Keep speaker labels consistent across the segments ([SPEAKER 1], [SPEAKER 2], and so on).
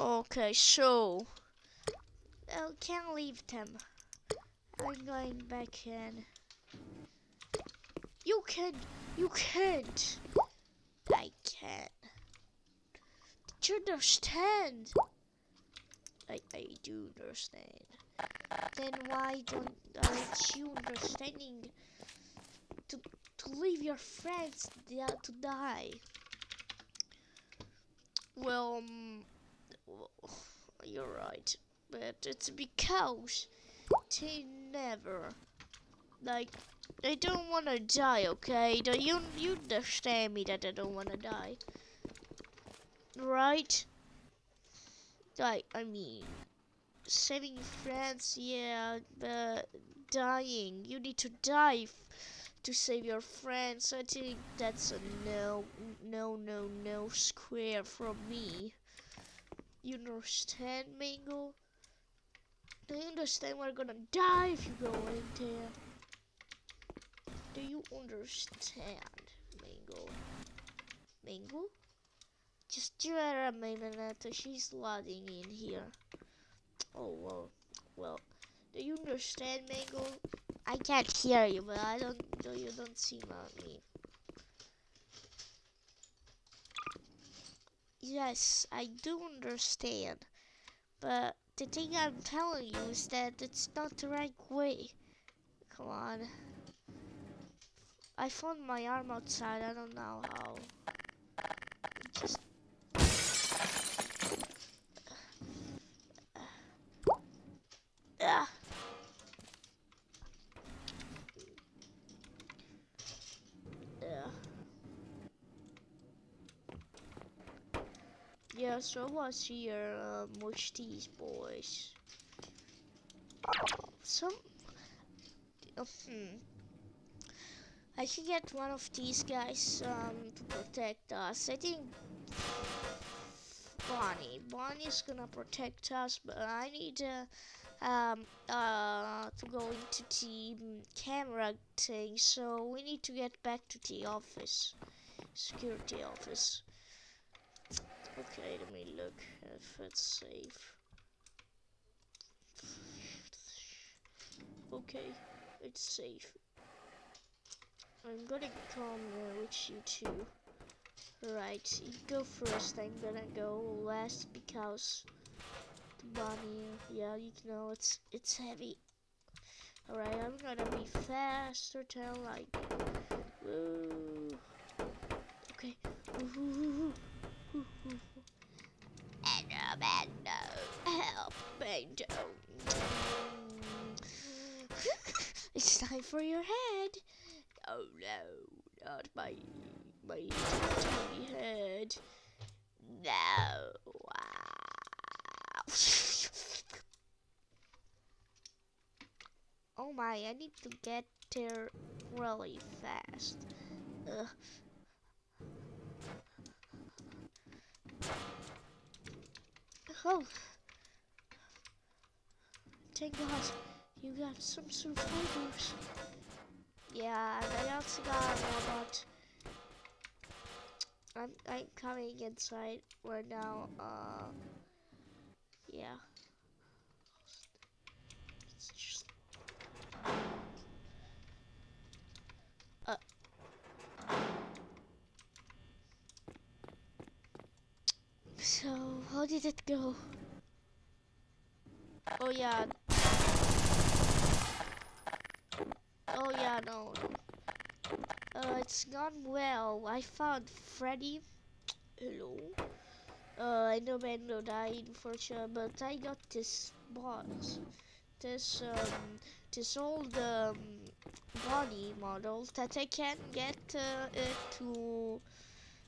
[SPEAKER 1] Okay, so I can't leave them. I'm going back in. You can, you can't. I can't. Did you understand? I, I do understand. Then why don't aren't you understanding to to leave your friends to die? Well, um, well, you're right, but it's because they never like I don't want to die. Okay, do you you understand me that I don't want to die, right? Like I mean, saving friends, yeah, but dying, you need to die to save your friends. I think that's a no, no, no, no square from me. You understand, Mango? Do you understand we're gonna die if you go in there? Do you understand, Mango? Mango? Just wait a minute, she's loading in here. Oh well, well. Do you understand, Mango? I can't hear you, but I don't. You don't seem at me. Yes, I do understand, but the thing I'm telling you is that it's not the right way. Come on. I found my arm outside. I don't know how. Just ah. Yeah. Yeah, so what's here um, with these boys? Some, uh, hmm. I should get one of these guys um, to protect us. I think Bonnie. Bonnie's gonna protect us, but I need uh, um, uh, to go into the camera thing, so we need to get back to the office, security office. Okay, let me look if it's safe. Okay, it's safe. I'm gonna come with you too. Right, you go first, I'm gonna go last because the bunny, yeah, you know, it's it's heavy. Alright, I'm gonna be faster than like. Okay, woo, Help, Mando. it's time for your head. Oh no, not my my tiny head. No. Oh my, I need to get there really fast. Ugh. Oh. Thank God, you got some survivors. Yeah, and I also got a robot. I'm I'm coming inside right now. Uh, yeah. Uh. So how did it go? Oh yeah. Oh yeah, no. Uh, it's gone well. I found Freddy. Hello. Uh, I know Mando died for sure, but I got this box. This um, this old um, body model that I can get uh, it to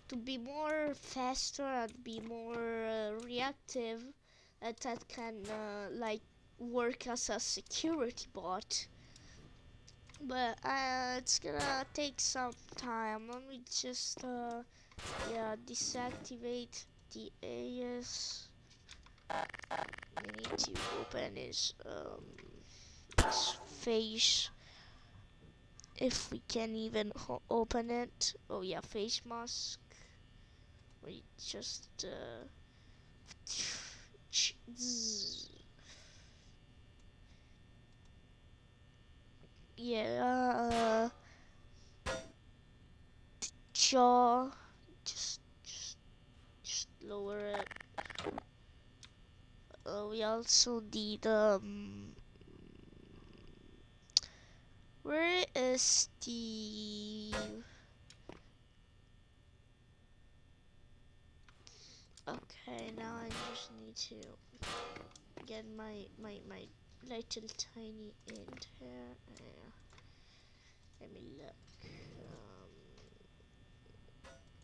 [SPEAKER 1] to be more faster and be more uh, reactive. And that can uh, like work as a security bot but uh, it's gonna take some time. Let me just uh, yeah deactivate the AS. We need to open his um his face if we can even open it. Oh yeah, face mask. We just uh, yeah, uh, jaw, just, just, just lower it. Uh, we also need, um, where is the, okay, now I just need to get my, my, my little tiny end here. Uh, let me look. Um,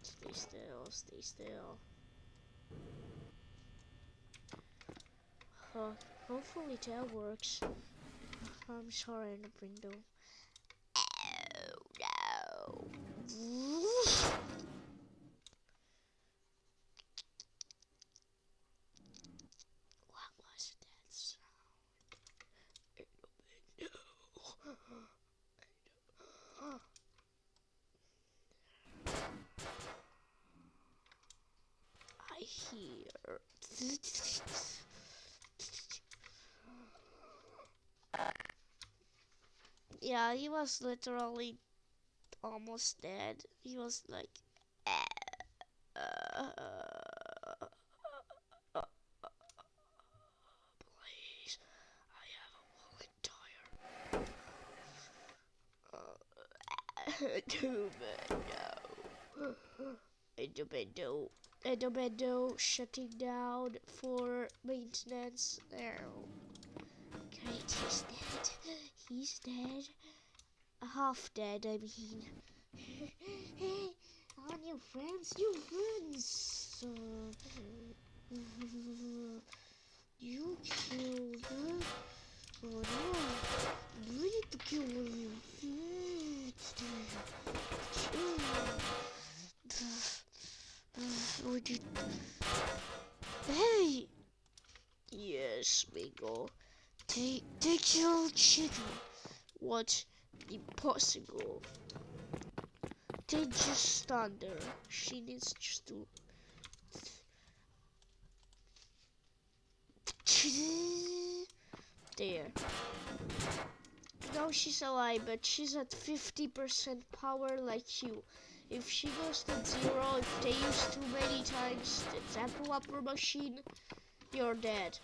[SPEAKER 1] stay still, stay still. Uh, hopefully that works. I'm sorry window. Oh no. What was that sound in the window? I hear. Yeah, he was literally almost dead. He was like. Please, I have a walking tire. Too bad, no. Endomendo, Endomendo shutting down for maintenance. Oh, there. Great, he's dead. He's dead. Half dead, I mean. hey, all new friends, new friends. You killed her. Oh no, you need to kill of your Oh, did... Hey! Yes, Mingo. They, they killed chicken. What? Impossible. They just stand there. She needs just to... There. Now she's alive, but she's at 50% power like you. If she goes to zero, if they use too many times the tempo upper machine, you're dead.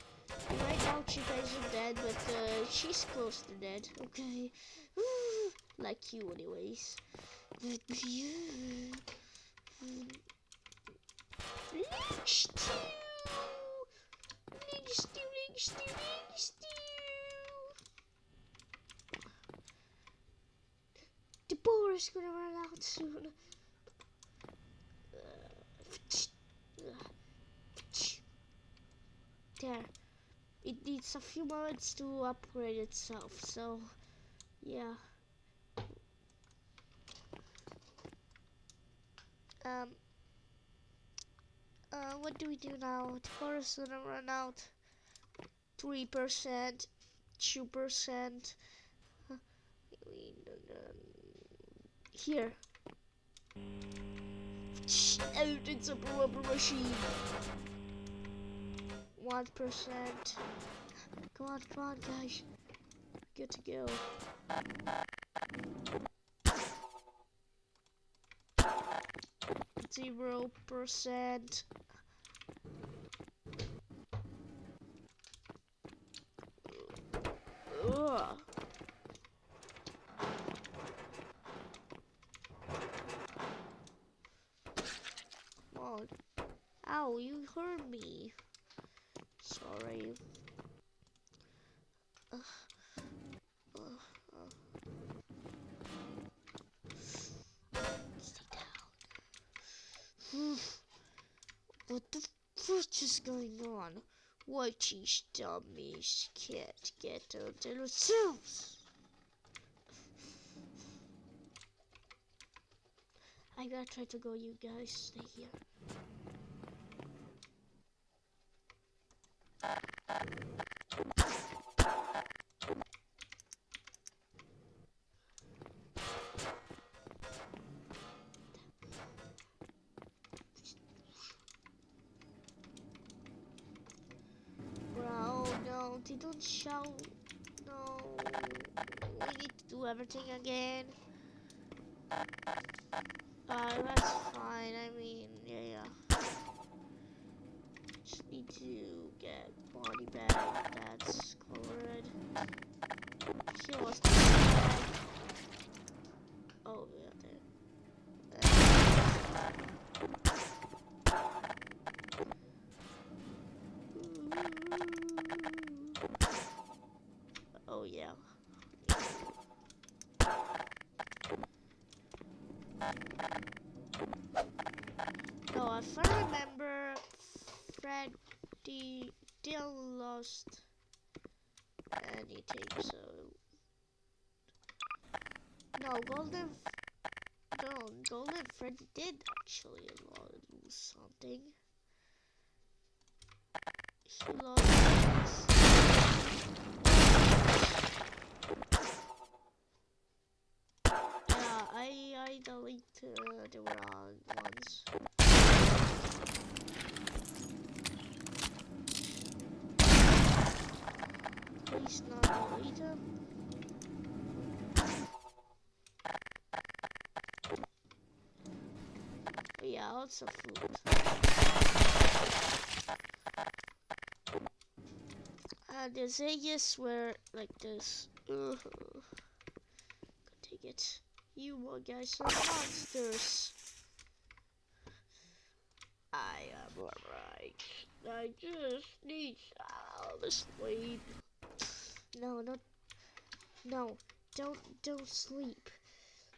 [SPEAKER 1] Right now she isn't dead, but uh, she's close to dead. Okay, like you, anyways. But you, Link stew, Link stew, Link stew. The boar is gonna run out soon. There it needs a few moments to upgrade itself so yeah. Um uh what do we do now? The forest gonna run out. Three percent two percent. Here. Out it's a rubber machine. One percent. Come on, come on, guys. Good to go. Zero percent. Ugh. Oh, ow, you hurt me sorry. Is going on? Why these dummies can't get out of themselves? I gotta try to go, you guys. Stay here. again. No, if I remember, Freddy didn't lost anything, so no, Golden, no, Golden Freddy did actually lose something. He lost. Yeah, I deleted uh, the wrong ones. Please not them. Yeah, lots of food. And the Zegas were like this. Ugh. Could take it. You guys are monsters. I am alright. I just need some sleep. No, no, no, don't, don't sleep.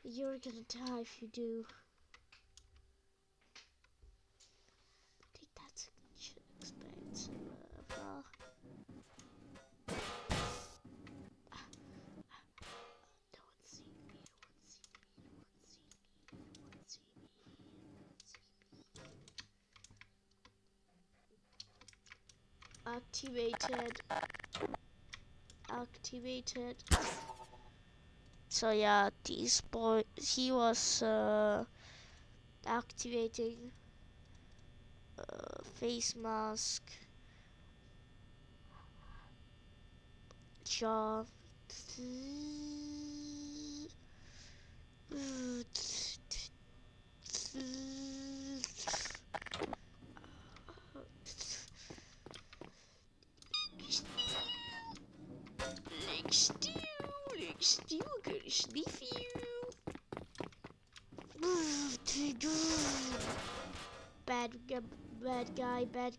[SPEAKER 1] You're gonna die if you do. I think that's expensive. Uh, no one see me, no one see me, no one see me, no one see me, no one see me. Activated activated. So yeah, this boy, he was uh, activating uh, face mask, jaw.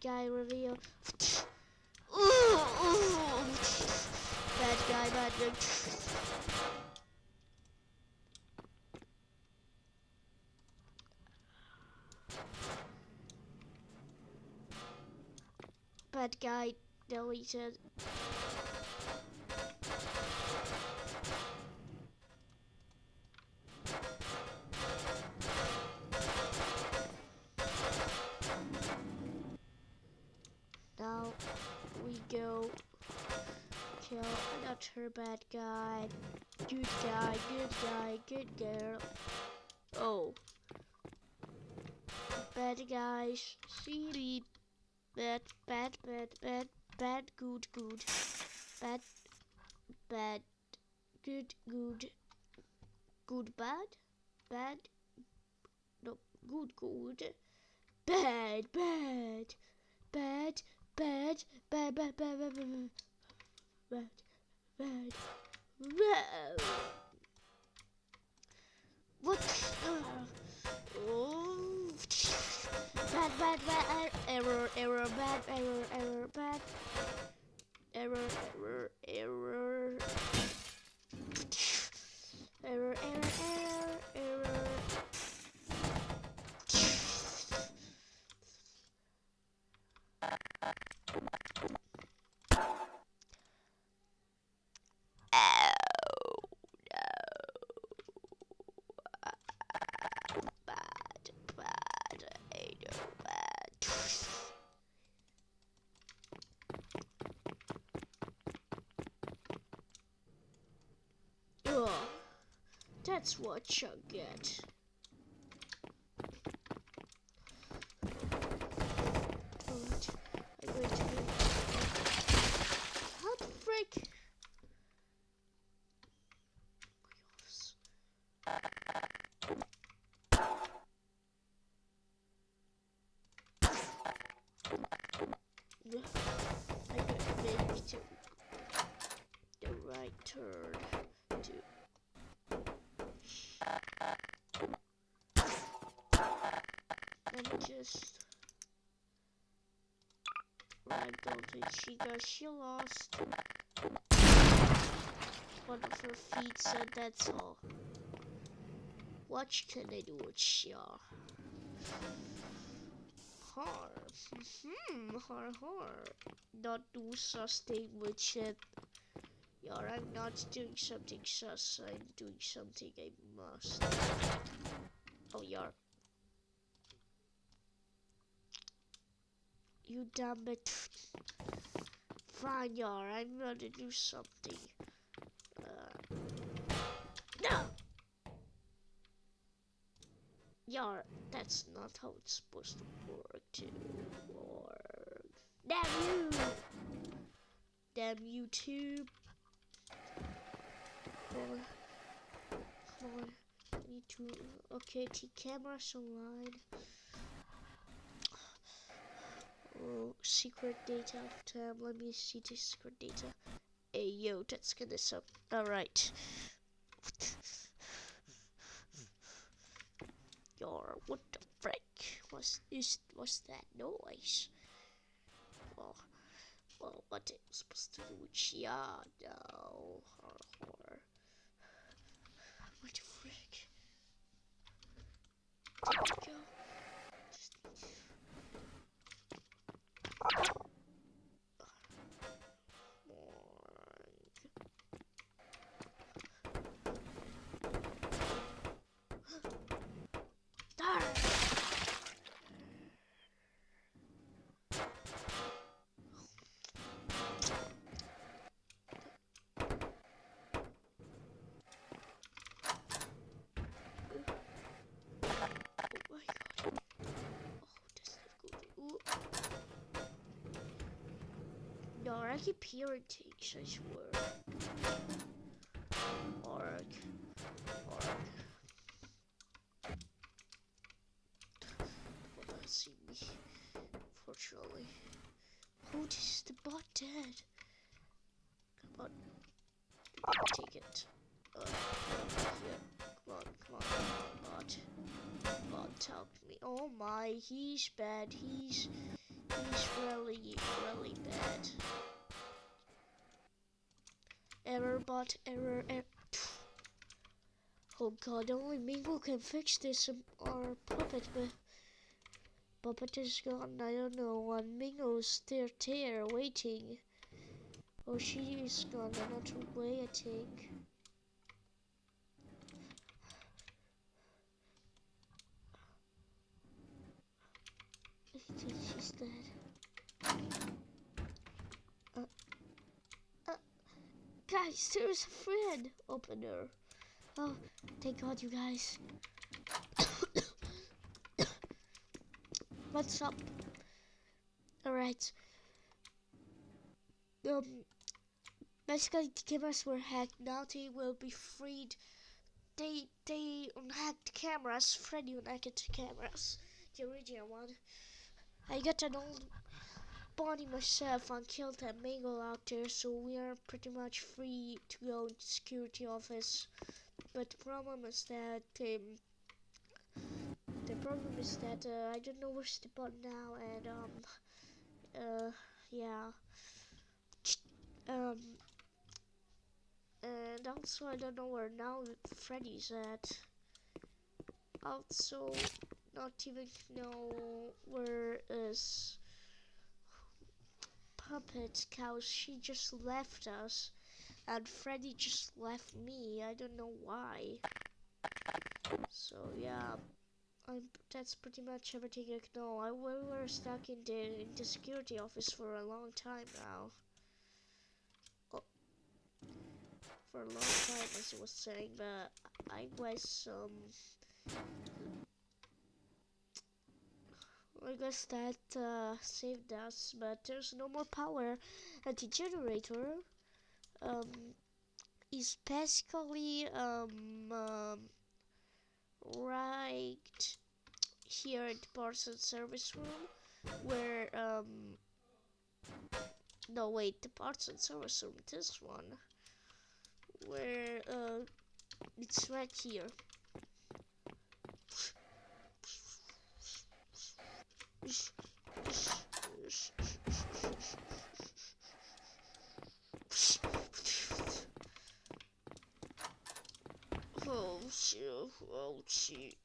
[SPEAKER 1] Guy, reveal. Bad guy, bad guy. Bad guy deleted. Her bad guy. Good guy, good guy, good girl. Oh. Bad guys, silly. Bad, bad, bad, bad, bad, good, good. Bad, bad, good, good. Good, bad, bad. No, good, good. Bad, bad, bad, bad, bad, bad, bad, bad, bad. bad bad. Bad. What? Uh, oh. Bad, bad, bad, error, error, bad, error, error, bad. Error, error. Error, error, error, error. That's what you get. I'm going to be... How the frick? turn to let me just onto Chica. She lost one of her feet, so that's all. What can I do with Shia? Har. Hmm, har har. Not do something with it. Yeah, I'm not doing something sus, I'm doing something I must. Oh, yeah. You damn it. Fine, yar, I'm gonna do something. Uh, no! Yar, that's not how it's supposed to work to work. Damn you! Damn YouTube! too. Come on. Come on. I need to okay, T cameras online. Secret data tab. Let me see the secret data. Hey yo, let's get this up. Alright. What the frick was is was that noise? Well, well, what it was supposed to do yeah, no, or, or what the frick? you No, I keep hearing things, I swear. Org. Org. Will not see me, fortunately. Oh, this is the bot dead. Come on. Take it. Uh, on, come on, come on, bot. Bot, help me. Oh my, he's bad. He's really, really bad. Error bot, error, error. Oh god, only Mingo can fix this um, or Puppet, but Puppet is gone. I don't know. And Mingo's still there waiting. Oh, she is gone another way. I think she's dead. Uh, uh, guys, there's a friend opener. Oh, thank God, you guys. What's up? Alright. Um, basically, the cameras were hacked. Now they will be freed. They they unhacked cameras. Freddy unhacked cameras. The original one. I got an old body myself and killed a mangle out there, so we are pretty much free to go to security office. But the problem is that um, the problem is that uh, I don't know where's the bot now, and um, uh, yeah, um, and also I don't know where now Freddy's at. Also, not even know where is Puppet Cow. She just left us. And Freddy just left me. I don't know why. So yeah, I'm, that's pretty much everything I know. I we were stuck in the in the security office for a long time now. Oh, for a long time, as I was saying, but I was um. I guess that uh, saved us, but there's no more power. And the generator um, is basically um, um, right here in the parts and service room, where um, no wait, the parts and service room, this one. where uh it's right here. Oh shit,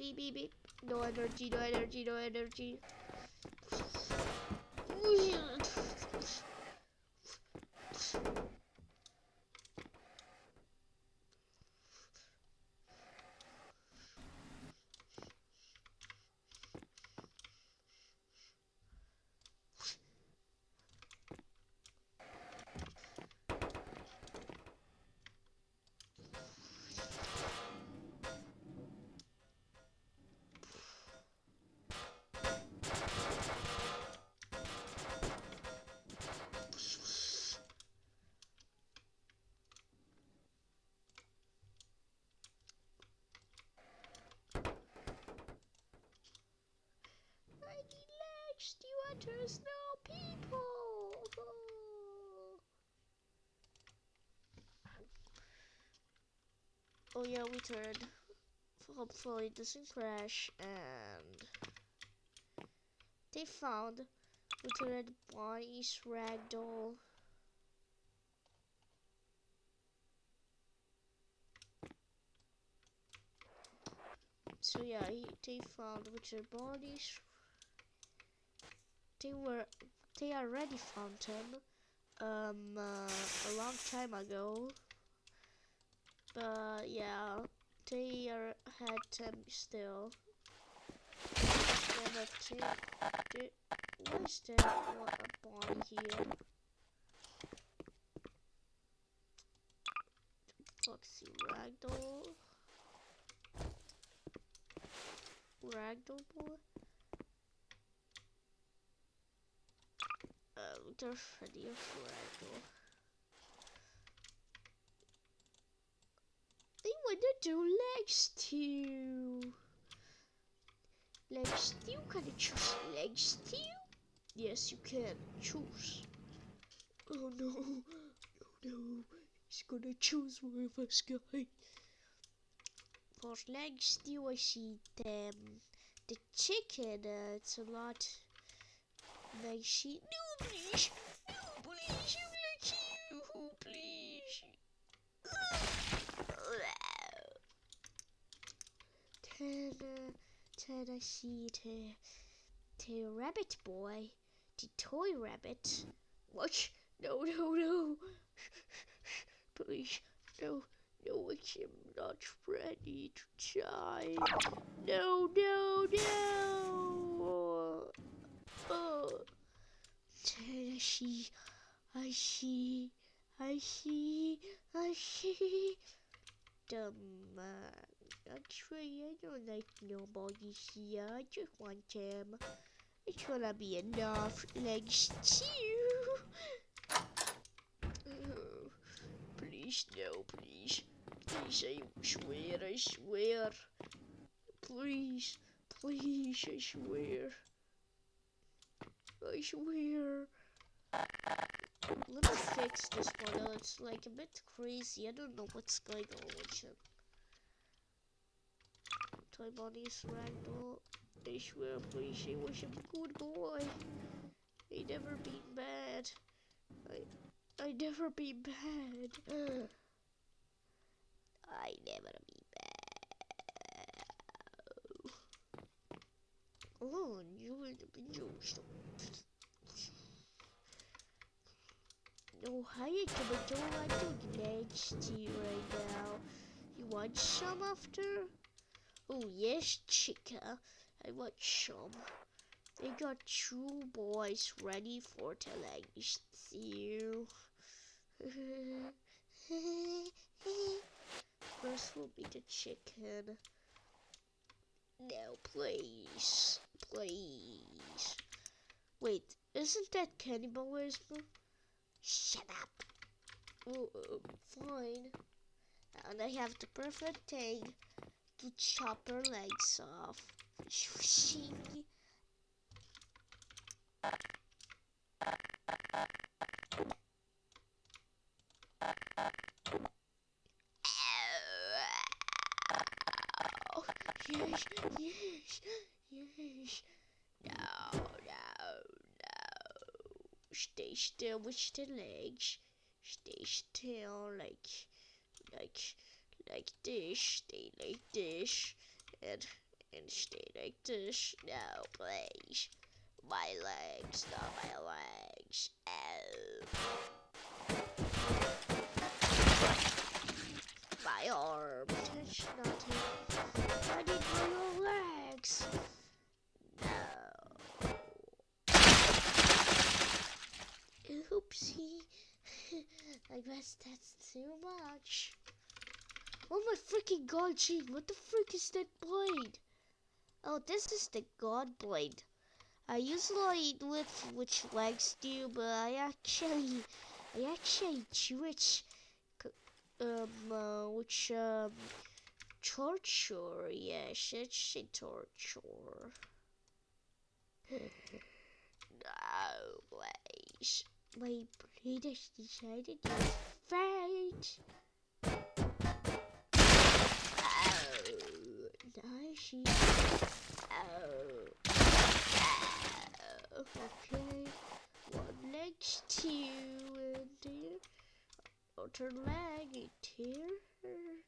[SPEAKER 1] beep, beep, beep. No energy, no energy, no energy. Oh yeah, we turned. Hopefully it doesn't crash and they found returned Bonnie's ragdoll. So yeah, he, they found Richard bodies. they were they already found him um uh, a long time ago but yeah they are had him still. Why is there one a Bonnie here. Foxy Ragdoll. Ragdoll? Boy Oh, they're ready for Ragdoll. Want to do legs too. Legs too? Can I choose legs too? Yes, you can. Choose. Oh no. No, no. He's gonna choose one of us, guys. For legs too, I see them. The chicken, uh, it's a lot. Like she. No, please. No, please. I'm like you. Oh, please. Ten, uh, ten, I see the, the rabbit boy, the toy rabbit. What? No, no, no. Please, no, no, I'm not ready to die. No, no, no. Oh. Ten, I see, I see, I see, I see. Dumb Actually, I don't like nobody here. I just want him. It's gonna be enough legs too. Please, no, please. Please, I swear, I swear. Please, please, I swear. I swear. Let me fix this one. It's like a bit crazy. I don't know what's going on with him. Toy Bonnie's ragdoll. I swear, please, he was a good boy. He never been bad. I, I never been bad. I never been bad. Oh, you will be used. No, hi, Tomato. I don't legs to you right now. You want some after? Oh, yes, chica. I want some. They got two boys ready for the legs stew. First will be the chicken. No, please. Please. Wait, isn't that cannibalism? Shut up. Oh, uh, fine. And I have the perfect thing to chop her legs off. Yes, yes, yes. No, no, no. Stay still with the legs. Stay still, like, like, like this. Stay like this, and and stay like this. No, please. My legs, not my legs. Ow. My arm. Touch nothing. I need my legs. No. Oopsie. I guess that's too much. Oh my freaking god, gee, what the freak is that blade? Oh, this is the god blade. I usually with which legs do, but I actually, I actually switch, um, uh, which, um, torture, yes, it's a torture. no, please. My blade has decided to fight. Oh, nice. Oh. Oh, okay. One leg's two and here. Other leg it here. Hmm,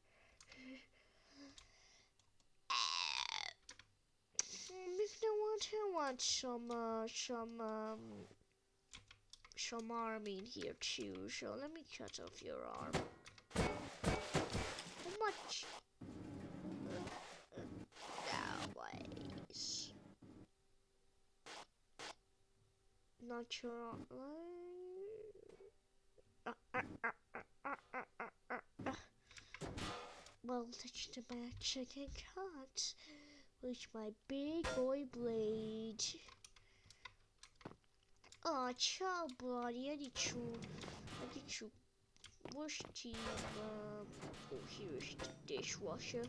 [SPEAKER 1] If you want, I want some, uh, some, um, some arm in here too. So let me cut off your arm. How much? natural. Uh, well, touch the a chicken cut with my big boy blade. Oh, child, buddy. I need to, I need to Wash the. Um, oh, here's the dishwasher.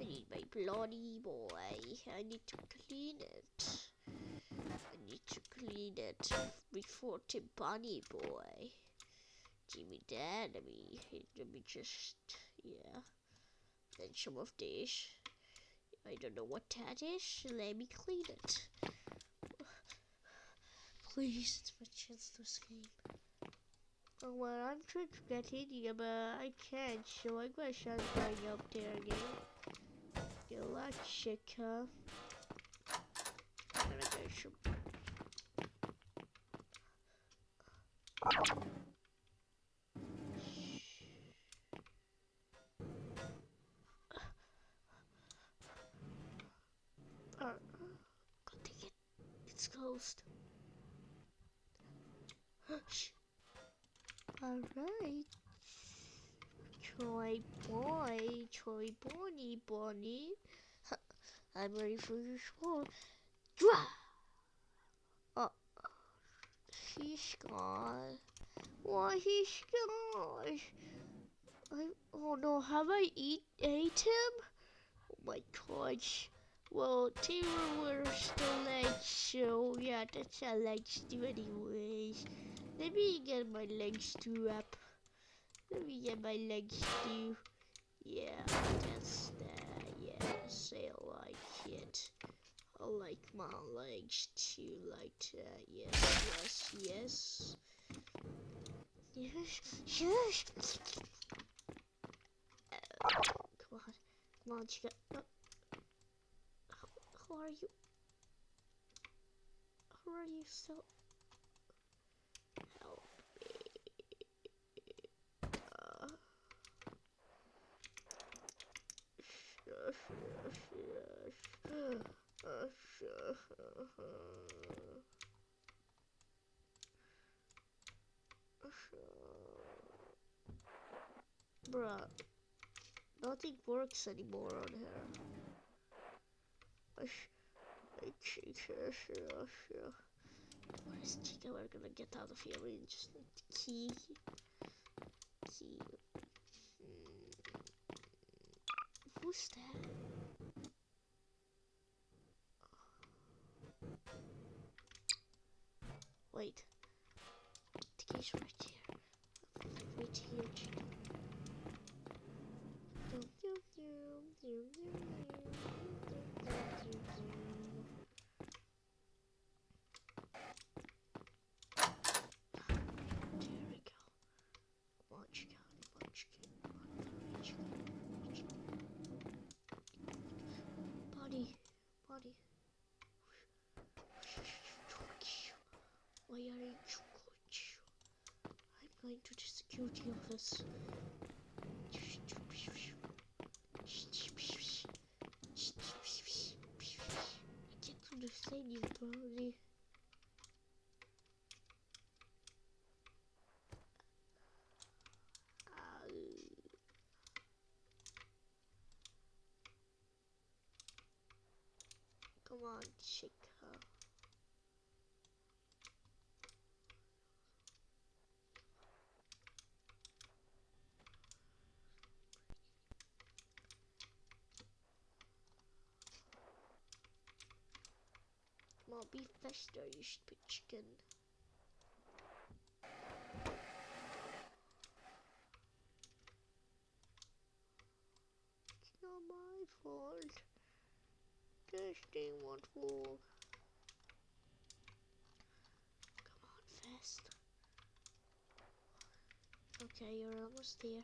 [SPEAKER 1] I need my bloody boy. I need to clean it. I clean it before the bunny boy. Jimmy me that. Let me, let me just, yeah. Then some of this. I don't know what that is. Let me clean it. Please, it's my chance to escape. Oh, well, I'm trying to get in here, but I can't, so I guess I'm going up there again. A lot chica. I'm gonna get some. Uh, God it. It's closed. Alright. Troy boy, Toy Bonnie Bonnie. I'm ready for your sword. Dra! He's gone. Why he's gone? I, oh no, have I eat ate him? Oh my gosh. Well, they were still legs, so yeah, that's how legs do anyways. Let me get my legs to up. Let me get my legs to. Yeah, that's that. Yes, I like it. I like my legs too, like that. Yes, yes, yes. Yes, yes. Uh, come on, come on, chica. Uh, who are you? Who are you so? Help me. Uh, yes, yes, yes. Bruh. Nothing works anymore on here. Where is Chica? We're gonna get out of here. We just need key. Key. Hmm. Who's that? Wait. The key's right here. Right here, Why are you I'm going to the security office. Get to the stadium, probably. Come on, Chica. Come be faster, you stupid chicken. It's not my fault. This thing won't work. Come on, fast. Okay, you're almost there.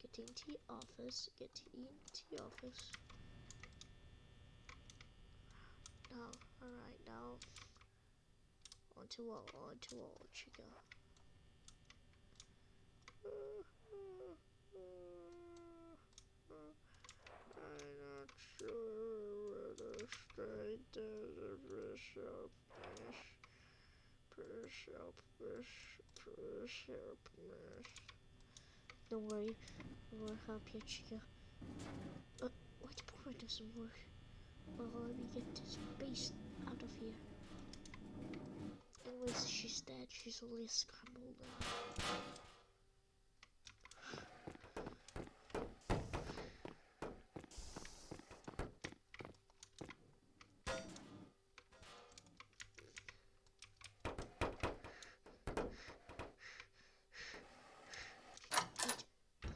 [SPEAKER 1] Get into the office. Get into the office. Now, out. Onto what? Onto what trigger? I'm not sure whether straight does a push up, push, push up, push, push up, push. Don't worry, we'll help you, Chica. Uh, what part doesn't work? Let me get this beast out of here. Anyways, she's dead. She's only a scramble now.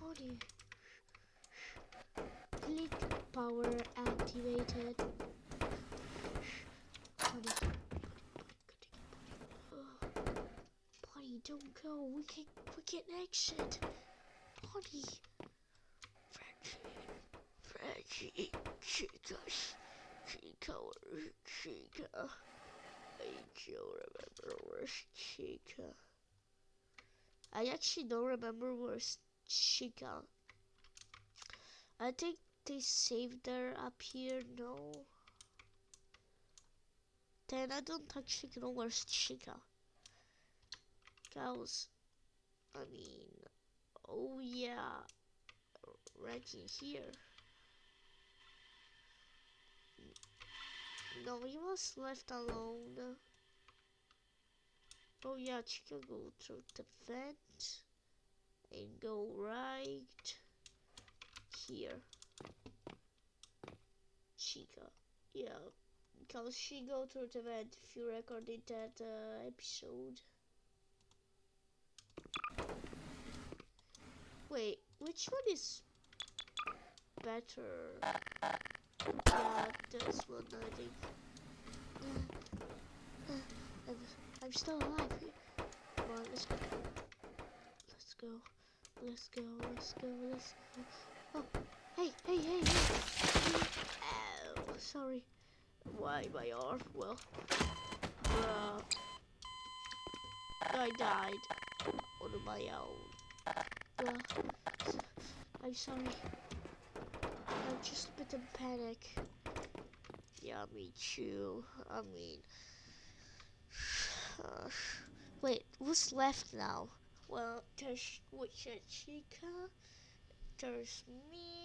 [SPEAKER 1] Oh Click power activated. Body, body, don't go. We can, we can exit. Body. Frenchie, Frenchie, Chica, Chica, Chica? I don't remember where's Chica. I actually don't remember where's Chica. I think they saved her up here. No. Then I don't actually know where's Chica. Cows. I mean, oh yeah, right in here. No, he was left alone. Oh yeah, Chica go through the vent and go right here. Chica, yeah, because she go through the vent if you recorded that uh, episode. Wait, which one is better? Yeah, this one I think. Uh, uh, I'm, still alive. Come on, let's go. Let's go. Let's go. Let's go. Let's go. Oh, hey, hey, hey, hey. Ow, sorry. Why my arm? Well, uh, I died on my own. Well, I'm sorry. I'm just a bit in panic. Yeah, me too. I mean, uh, wait, what's left now? Well, there's is Chica there's me.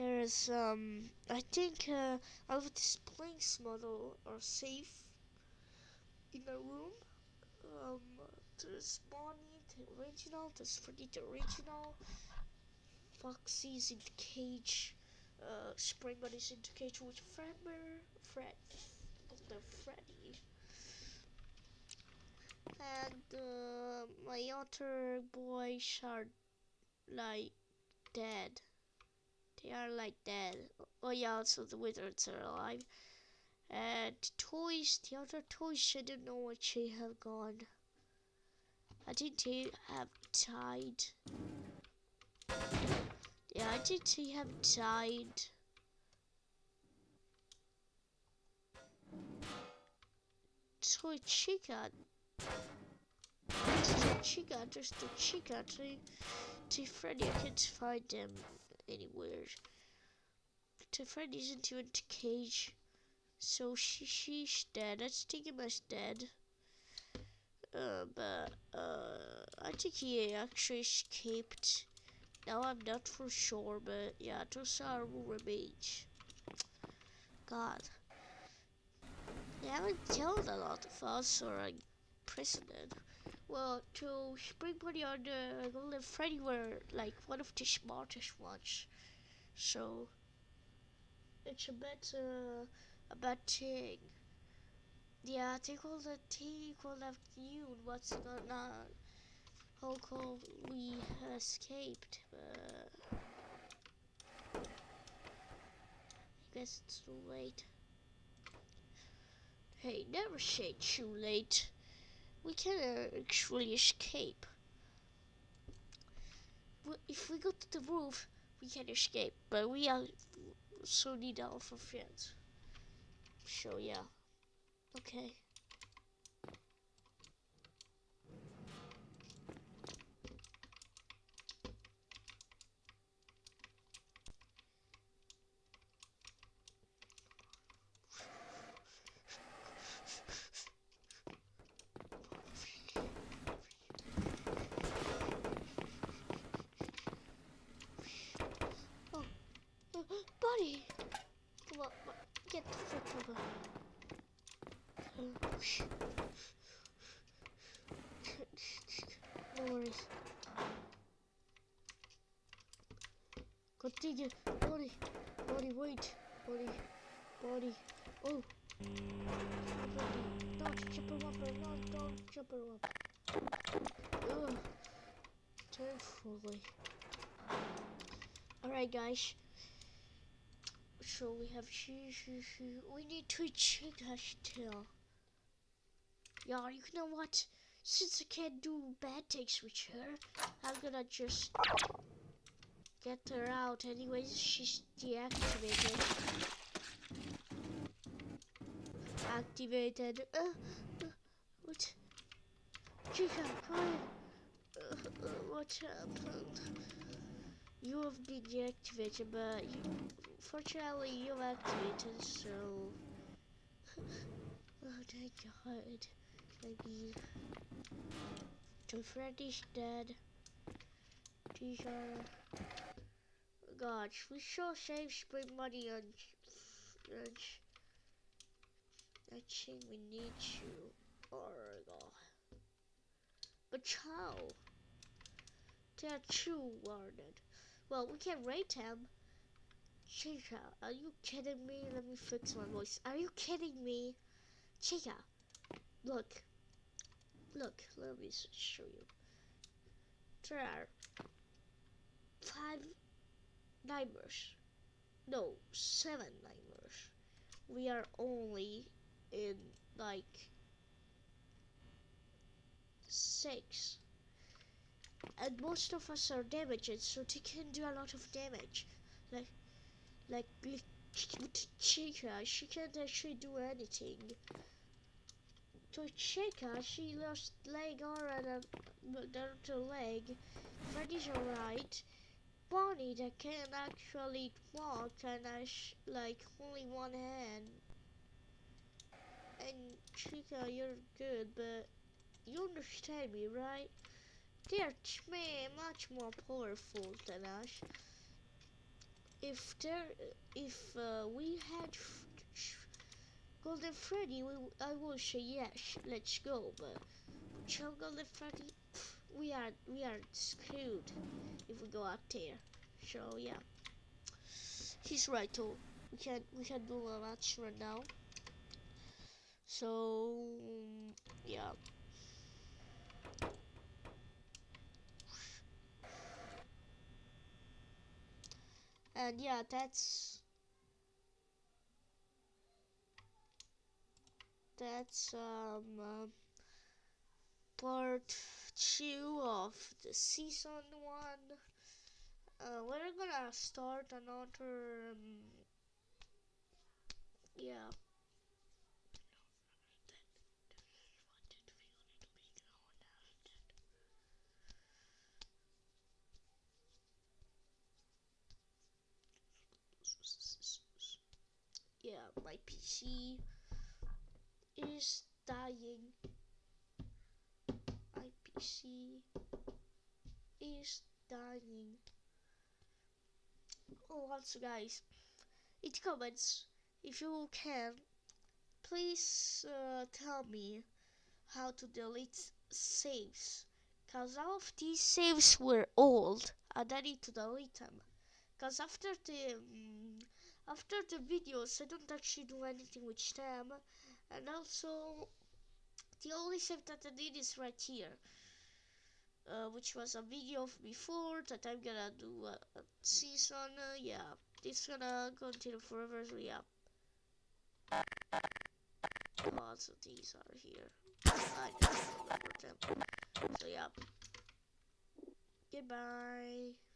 [SPEAKER 1] There's um I think uh, all of this Blinks model are safe in a room. Um there's Bonnie the original, there's Freddy the original, Foxy's in the cage, uh Spring Buddy's in the cage with Fredbear, Fred the Freddy. And uh, my other boys are like dead. They are like dead. Oh yeah, also the wizards are alive. And toys, the other toys, I don't know what they have gone. I they have died. Yeah, I they have died. Toy Chica. There's the Chica, there's the Chica. To, Toy Freddy, I can't find them anywhere. Toy Freddy's into a cage. So she she's dead. I think Stigima's dead. Uh, but uh, I think he actually escaped. Now I'm not for sure, but yeah, those are remains. God. They haven't killed a lot of us or imprisoned. Well, to Spring Party on the Golden Freddy were like one of the smartest ones. So it's a bit uh, a bad thing. Yeah, they all the they call have you what's going on. How come we escaped? But I guess it's too late. Hey, never say too late. We can uh, actually escape. If we go to the roof, we can escape. But we also need our friends. So yeah. Okay. Buddy! Come on, get the frick over. No worries. Continue. Buddy. Buddy, wait. Buddy. Buddy. Oh. Don't jump him up. No, don't jump him up. Ugh. Carefully. Alright, guys so we have she, she, she. We need to check her still. Yeah, you know what? Since I can't do bad things with her, I'm gonna just get her out. Anyways, she's deactivated. Activated. Uh, uh, what? Chica, come uh, what happened? You have been deactivated, but you Fortunately, you have activated, so... oh, thank God. Maybe... So Freddy's dead. These are... Gosh, we sure save spring money on... on I think we need to. Oh God. But how? They are too. Well, we can't rate them. Chica, are you kidding me? Let me fix my voice. Are you kidding me? Chica, look. Look, let me show you. There are five nightmares. No, seven nightmares. We are only in like six. And most of us are damaged, so they can do a lot of damage. Like like Chica, she can't actually do anything. Toy Chica, she lost leg arm and a leg. Freddy's alright. Bonnie that can actually walk and has like only one hand. And Chica, you're good, but you understand me, right? They are much more powerful than us. If there, if uh, we had Golden Freddy, we, I will say yes, let's go. But Joe Golden Freddy, we are we are screwed if we go out there. So yeah, he's right too. We can't we can't do a match right now. So yeah. And yeah, that's that's um uh, part two of the season one. Uh, we're gonna start another. Um. Yeah, PC is dying. My PC is dying. Oh, also, guys, in the comments, if you can, please uh, tell me how to delete saves. Cause all of these saves were old, and I need to delete them. Cause after the um, after the videos, I don't actually do anything with them, and also the only save that I did is right here. Uh, which was a video of before that I'm gonna do a, a season. Uh, yeah, it's gonna continue forever. So yeah. Lots of these are here. I remember them. So yeah. Goodbye.